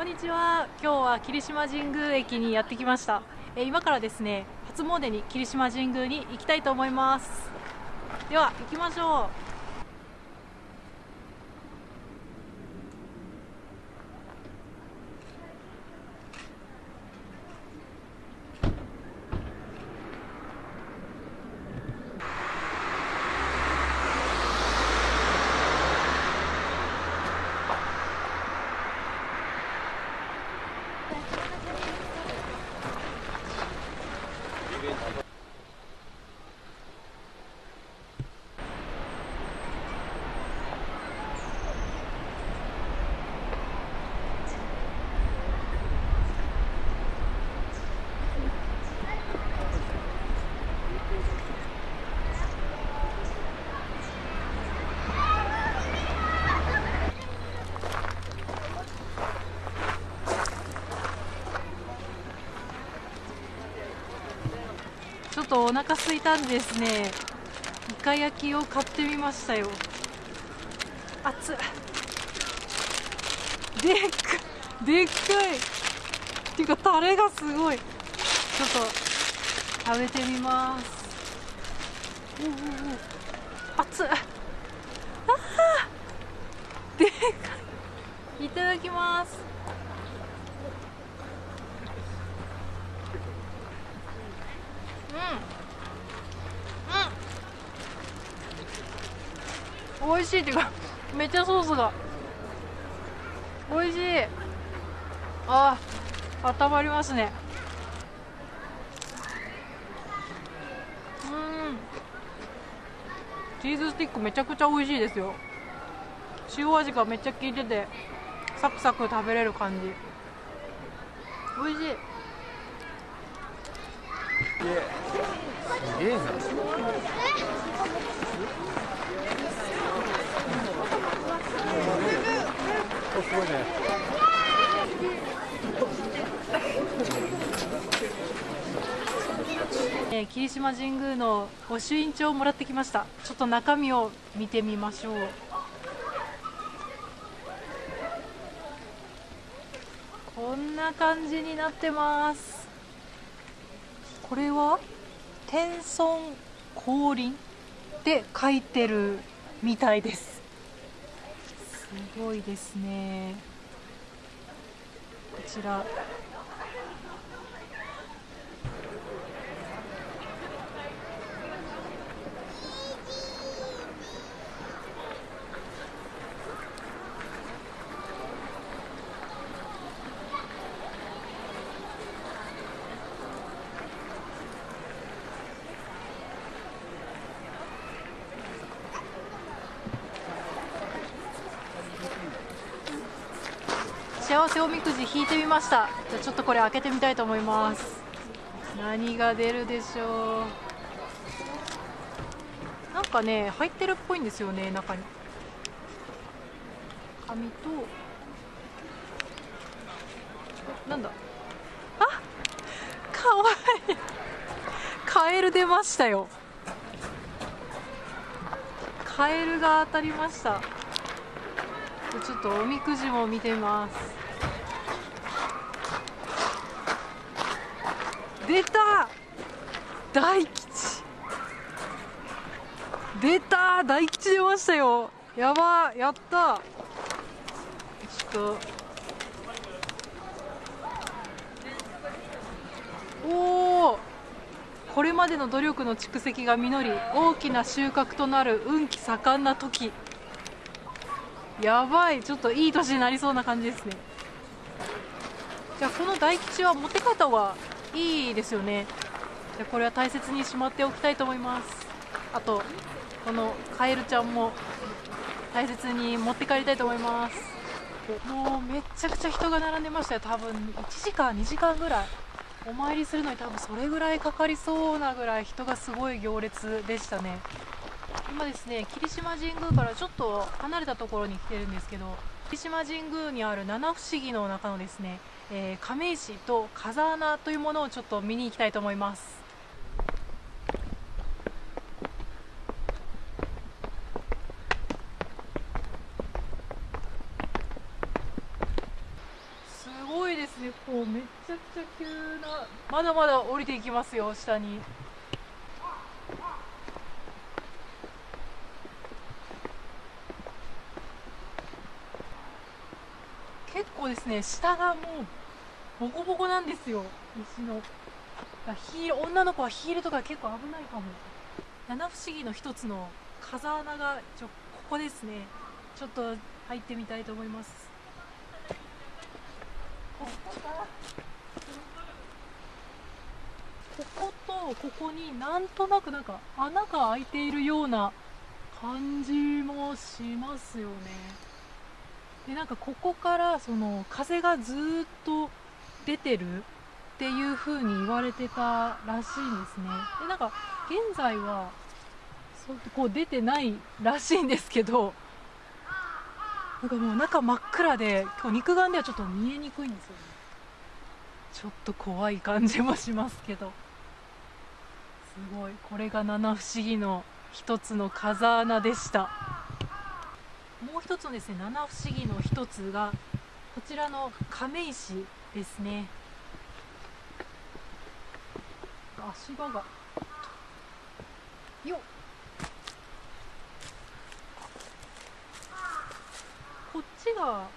こんにちは。今日は霧島神宮駅にやってきました。え今からですね初詣に霧島神宮に行きたいと思います。では行きましょう。とお腹空いたんですね。イカ焼きを買ってみましたよ。熱っでっかでっかい。っていうかタレがすごい。ちょっと食べてみます。おおお熱っあー。でっかい。いただきますうん。うん。美味しいっていうかめっちゃソースが。美味しい。あー温まりますね。うん。チーズスティックめちゃくちゃ美味しいですよ。塩味がめっちゃ効いててサクサク食べれる感じ。美味しい。すげえな。おすごいね。えー霧島神宮の御朱印帳をもらってきましたちょっと中身を見てみましょうこんな感じになってますこれは？天孫降臨って書いてるみたいです。すごいですね。こちら。幸せおみくじ引いてみました。じゃあちょっとこれ開けてみたいと思います。何が出るでしょう。なんかね入ってるっぽいんですよね中に。紙と。なんだ。あかわいい。カエル出ましたよ。カエルが当たりました。ちょっとおみくじも見てます。出た。大吉。出た。大吉出ましたよ。やば。やった。ちょっと。おおこれまでの努力の蓄積が実り大きな収穫となる運気盛んな時。やばい。ちょっといい年になりそうな感じですね。じゃあこの大吉は持って方がいいですよね。じゃこれは大切にしまっておきたいと思います。あとこのカエルちゃんも大切に持って帰りたいと思います。もうめちゃくちゃ人が並んでましたよ。多分1時間2時間ぐらい。お参りするのに多分それぐらいかかりそうなぐらい人がすごい行列でしたね。今ですね霧島神宮からちょっと離れたところに来てるんですけど霧島神宮にある七不思議の中のですね、えー亀石と風穴というものをちょっと見に行きたいと思います。すごいですね、こうめちゃくちゃ急なまだまだ降りていきますよ下に。結構ですね下がもうボコボコなんですよ。石のヒール女の子はヒールとか結構危ないかも。七不思議の一つの風穴がちょここですね。ちょっと入ってみたいと思います。こことここになんとなくなんか穴が開いているような感じもしますよね。でなんかここからその風がずっと出てるっていう風に言われてたらしいんですね。でなんか現在はそうこう出てないらしいんですけどなんかもう中真っ暗で今日肉眼ではちょっと見えにくいんですよね。ちょっと怖い感じもしますけど。すごい。これが七不思議の一つの風穴でした。もう一つのですね七不思議の一つがこちらの亀石ですね。足場が。よっ。こっちが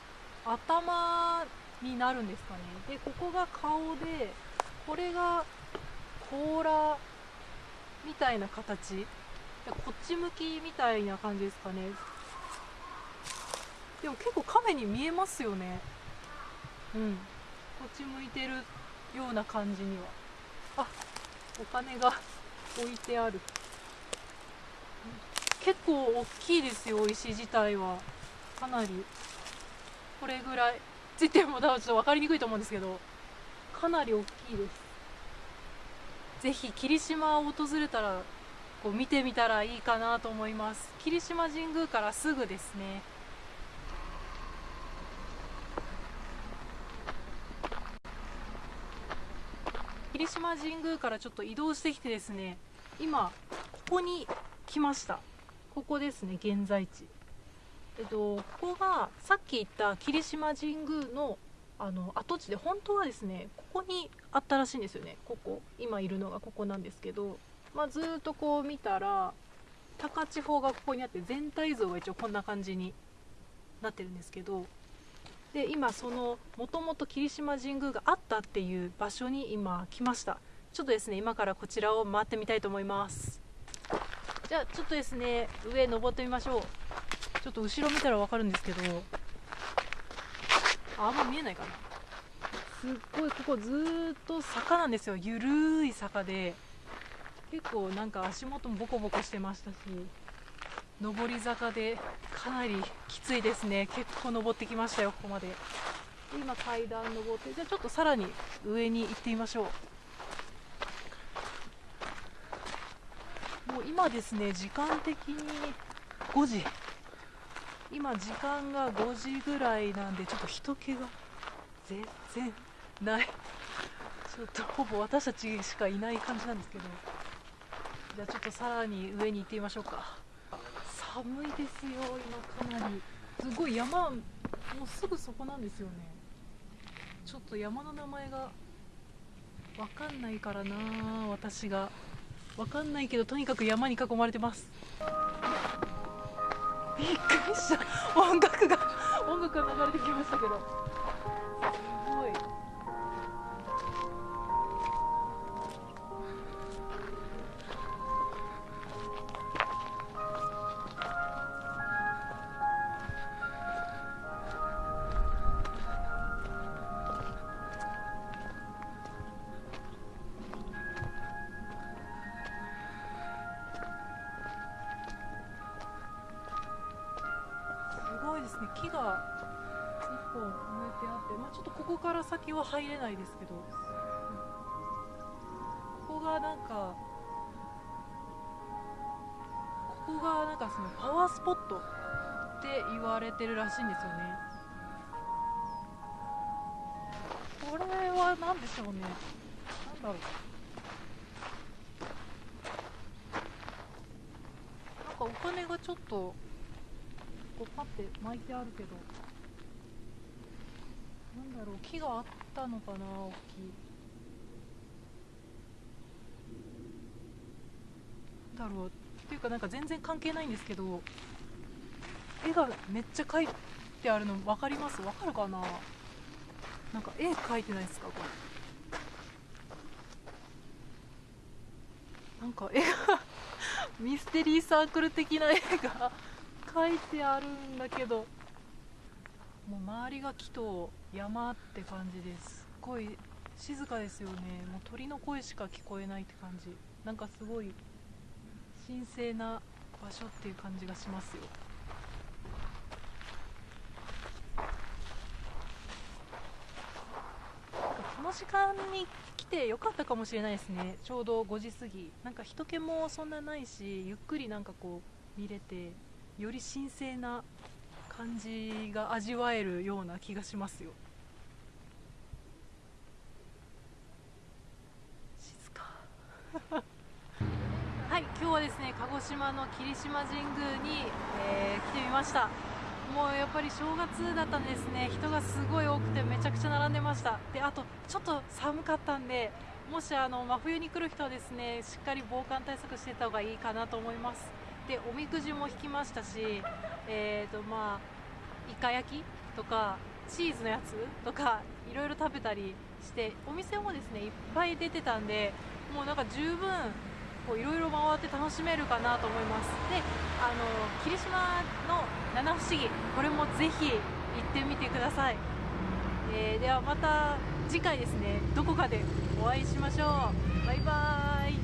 頭になるんですかね。でここが顔でこれが甲羅みたいな形。こっち向きみたいな感じですかね。でも結構亀に見えますよね。うん。こっち向いてるような感じには。あお金が 置いてある。結構大きいですよ石自体は。かなり。これぐらい。ついても多分ちょっと分かりにくいと思うんですけど。かなり大きいです。ぜひ霧島を訪れたらこう見てみたらいいかなと思います。霧島神宮からすぐですね。霧島神宮からちょっと移動してきてですね今ここに来ました。ここですね現在地。えっとここがさっき言った霧島神宮のあの跡地で本当はですねここにあったらしいんですよね。ここ今いるのがここなんですけど、まあ、ずっとこう見たら高千穂がここにあって全体像が一応こんな感じになってるんですけどで今そのもともと霧島神宮があったっていう場所に今来ました。ちょっとですね今からこちらを回ってみたいと思います。じゃあちょっとですね上登ってみましょう。ちょっと後ろ見たら分かるんですけど。ああんま見えないかな。すっごいここずっと坂なんですよ。ゆるい坂で。結構なんか足元もボコボコしてましたし上り坂でかなりきついですね。結構登ってきましたよここまで。今階段登ってじゃあちょっとさらに上に行ってみましょう。もう今ですね時間的に5時。今時間が5時ぐらいなんでちょっと人気が全然ない。ちょっとほぼ私たちしかいない感じなんですけど。じゃあちょっとさらに上に行ってみましょうか。寒いですよ今かなり。すごい山もうすぐそこなんですよね。ちょっと山の名前がわかんないからな私が。わかんないけどとにかく山に囲まれてます。びっくりした。音楽が音楽が流れてきましたけど。木が一本植えてあって、まあ、ちょっとここから先は入れないですけどここがなんかここがなんかそのパワースポットって言われてるらしいんですよね。これは何でしょうね。なんだろう。なんかお金がちょっとこうパッて巻いてあるけど。なんだろろう木があったのかな大きい。だろう。っていうかなんか全然関係ないんですけど絵がめっちゃ描いてあるの分かります？分かるかな？なんか絵描いてないですかこれ。なんか絵が ミステリーサークル的な絵が描いてあるんだけどもう周りが木と山って感じですすごい静かですよね。もう鳥の声しか聞こえないって感じ。なんかすごい神聖な場所っていう感じがしますよ。この時間に来てよかったかもしれないですね。ちょうど5時過ぎ。なんか人気もそんなないしゆっくりなんかこう見れて。より神聖な感じが味わえるような気がしますよ。静か。はい今日はですね鹿児島の霧島神宮に、えー来てみました。もうやっぱり正月だったんですね。人がすごい多くてめちゃくちゃ並んでました。であとちょっと寒かったんでもしあの真冬に来る人はですねしっかり防寒対策してた方がいいかなと思います。でおみくじも引きましたしえーとまあイカ焼きとかチーズのやつとかいろいろ食べたりしてお店もですねいっぱい出てたんでもうなんか十分いろいろ回って楽しめるかなと思います。であの霧島の七不思議これもぜひ行ってみてください、えーではまた次回ですねどこかでお会いしましょう。バイバーイ。